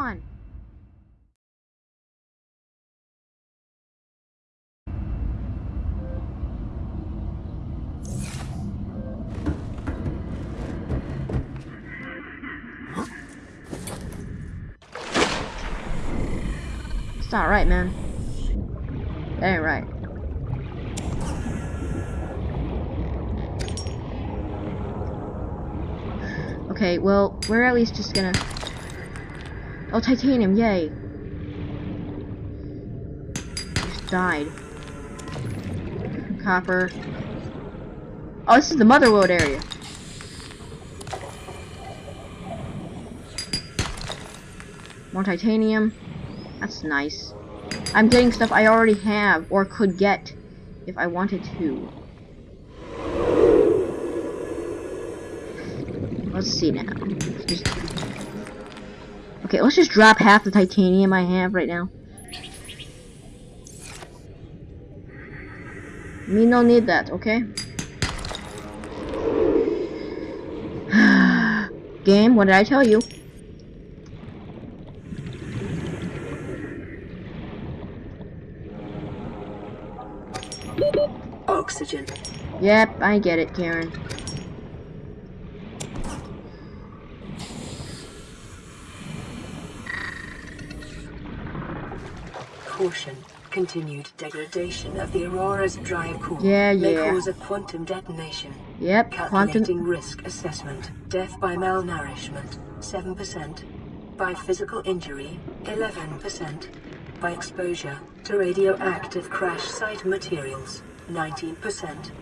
my. It's not right, man. That ain't right. Okay, well, we're at least just gonna... Oh, titanium, yay! Just died. Copper. Oh, this is the motherload area. More titanium. That's nice. I'm getting stuff I already have, or could get, if I wanted to. Let's see now. Just... Okay, let's just drop half the titanium I have right now. Me no need that, okay? Game, what did I tell you? Oxygen. Yep, I get it, Karen. Caution. Continued degradation of the Aurora's drive core Yeah, may yeah. cause a quantum detonation. Yep, Calculating quantum... risk assessment. Death by malnourishment, 7%. By physical injury, 11%. By exposure to radioactive crash site materials, 19%.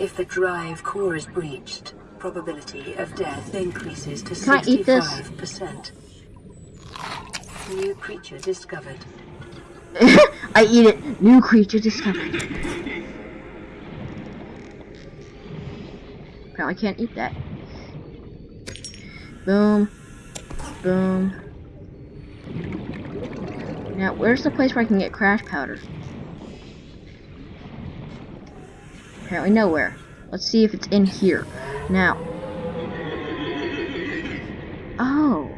If the drive core is breached, probability of death increases to Can I eat this? 65%. New creature discovered. I eat it. New creature discovered. Apparently can't eat that. Boom. Boom. Now, where's the place where I can get crash powder? Apparently nowhere. Let's see if it's in here. Now. Oh.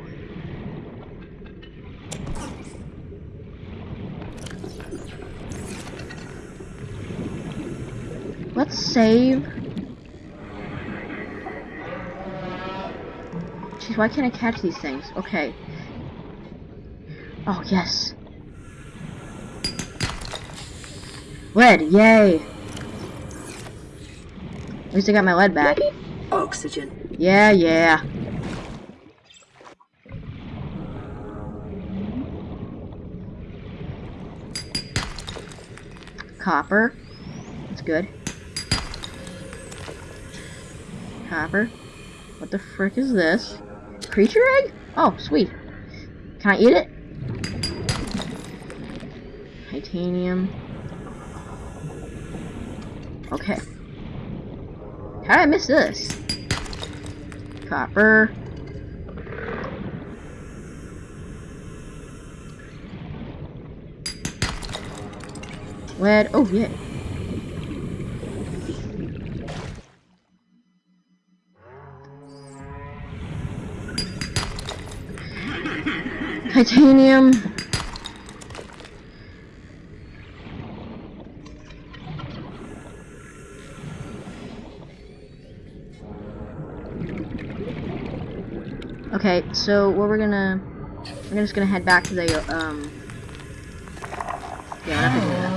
Let's save. Jeez, why can't I catch these things? Okay. Oh, yes. Lead, yay! At least I got my lead back. Oxygen. Yeah, yeah. Copper. That's good. Copper. What the frick is this? Creature egg? Oh, sweet. Can I eat it? Titanium. Okay. How did I miss this? Copper. Lead. Oh, yeah. Titanium. Okay, so what we're gonna we're just gonna head back to the um yeah, whatever do that.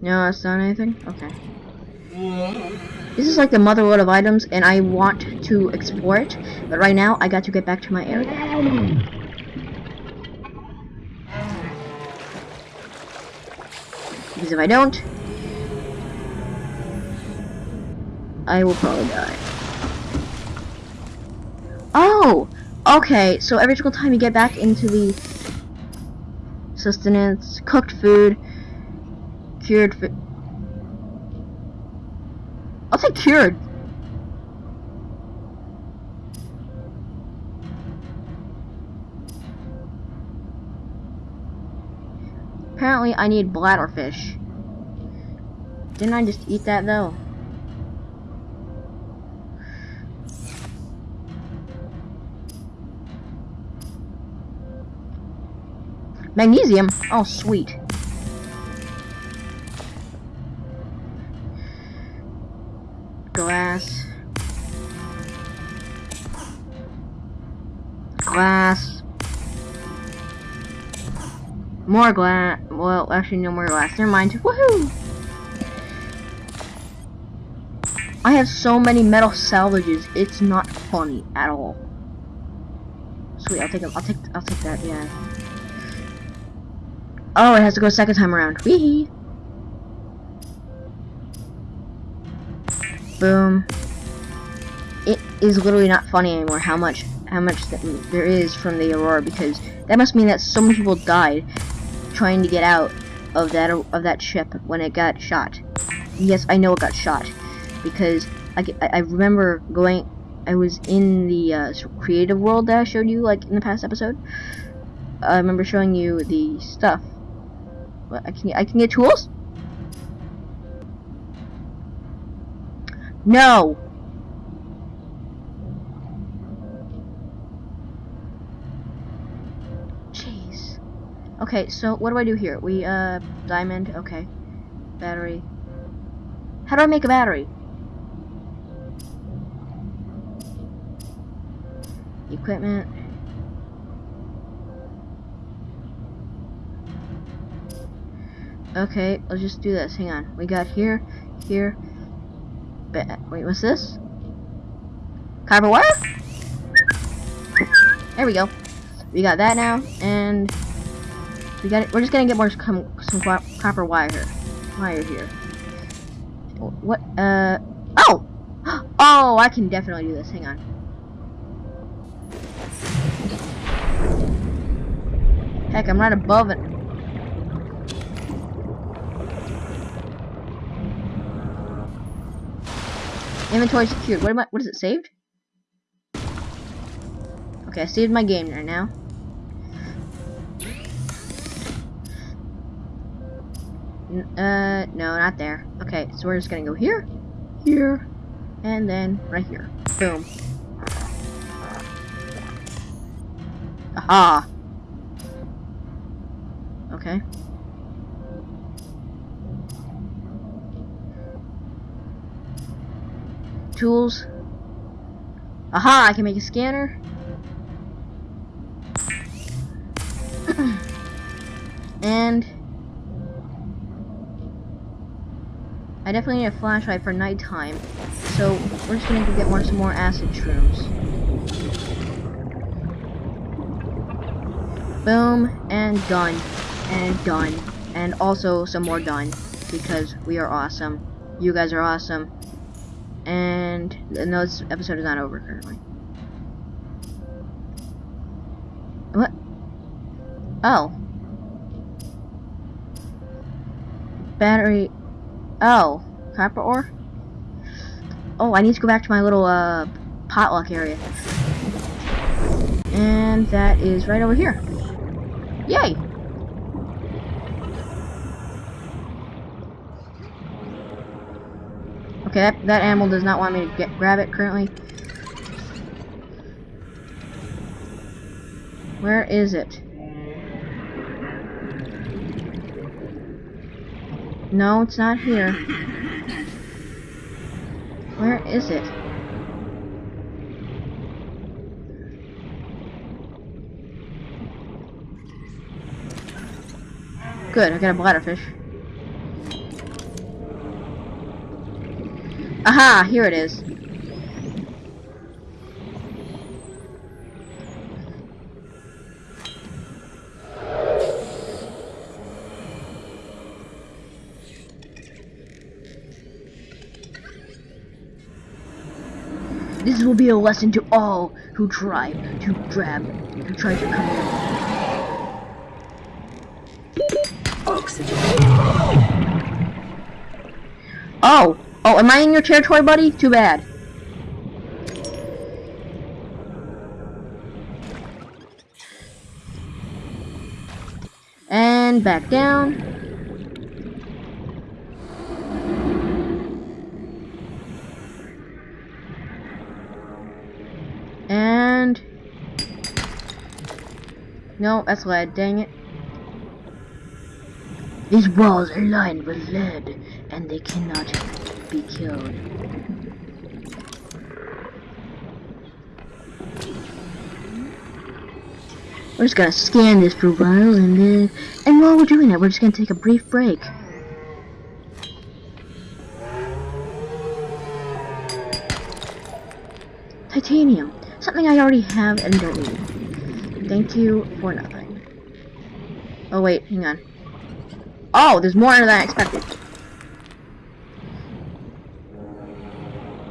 No, that's not anything? Okay. This is like the motherload of items, and I want to explore it, but right now, I got to get back to my area. Because if I don't, I will probably die. Oh! Okay, so every single time you get back into the sustenance, cooked food, cured food. I'll say cured. Apparently, I need bladderfish. Didn't I just eat that though? Magnesium? Oh, sweet. Glass. Glass. More glass. Well, actually, no more glass. Never mind. Woohoo! I have so many metal salvages. It's not funny at all. Sweet. I'll take. I'll take. I'll take that. Yeah. Oh, it has to go second time around. Wee. Boom. It is literally not funny anymore. How much? How much th there is from the aurora because that must mean that so many people died trying to get out of that of that ship when it got shot. Yes, I know it got shot because I, I remember going. I was in the uh, creative world that I showed you like in the past episode. I remember showing you the stuff. I can I can get tools. No. Jeez. Okay, so what do I do here? We uh diamond. Okay. Battery. How do I make a battery? Equipment. Okay, let's just do this. Hang on. We got here, here. Wait, what's this? Copper wire? There we go. We got that now, and we got it. We're just gonna get more some, some copper wire here. Wire here. What? Uh. Oh. Oh, I can definitely do this. Hang on. Heck, I'm right above it. Inventory secured. What am I? What is it saved? Okay, I saved my game right now. uh, no, not there. Okay, so we're just gonna go here, here, and then right here. Boom. Aha. Okay. Tools. Aha, I can make a scanner. and I definitely need a flashlight for nighttime. So we're just gonna go get more some more acid shrooms. Boom and done. And done. And also some more done. Because we are awesome. You guys are awesome. And no, this episode is not over currently. What? Oh. Battery. Oh. Copper ore? Oh, I need to go back to my little, uh, potluck area. And that is right over here. Yay! Okay, that, that animal does not want me to get grab it currently. Where is it? No, it's not here. Where is it? Good, I got a bladderfish. Aha, here it is. This will be a lesson to all who try to grab, who try to come Oh, am I in your territory, buddy? Too bad. And back down. And... No, that's lead, dang it. These walls are lined with lead, and they cannot be killed. We're just gonna scan this for a while, and then, and while we're doing that, we're just gonna take a brief break. Titanium, something I already have and don't need. Thank you for nothing. Oh wait, hang on. Oh, there's more than I expected.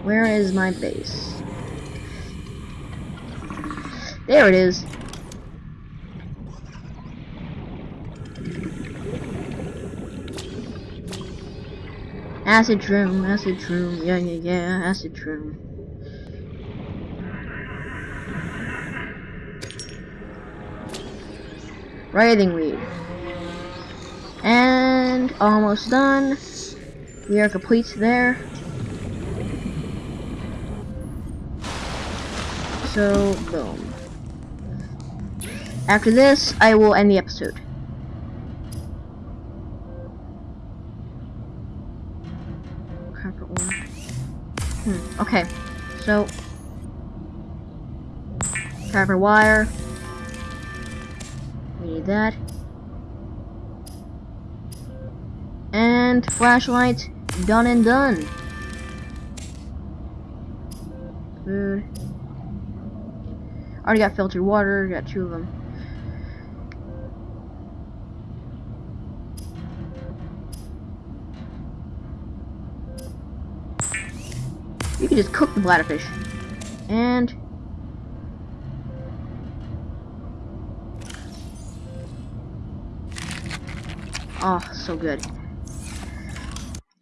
Where is my base? There it is. Acid room, acid room, yeah, yeah, yeah, acid room. Writhing weed. And almost done. We are complete there. So, boom. After this, I will end the episode. One. Hmm, okay. So, copper wire. We need that. And flashlight, done and done. Food. Already got filtered water, got two of them. You can just cook the bladderfish. And Oh, so good.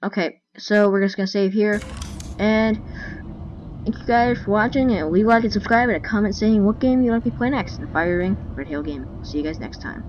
Okay, so we're just gonna save here. And thank you guys for watching and leave a like and subscribe and a comment saying what game you'd like me to play next in Fire Ring Red Hill Game. See you guys next time.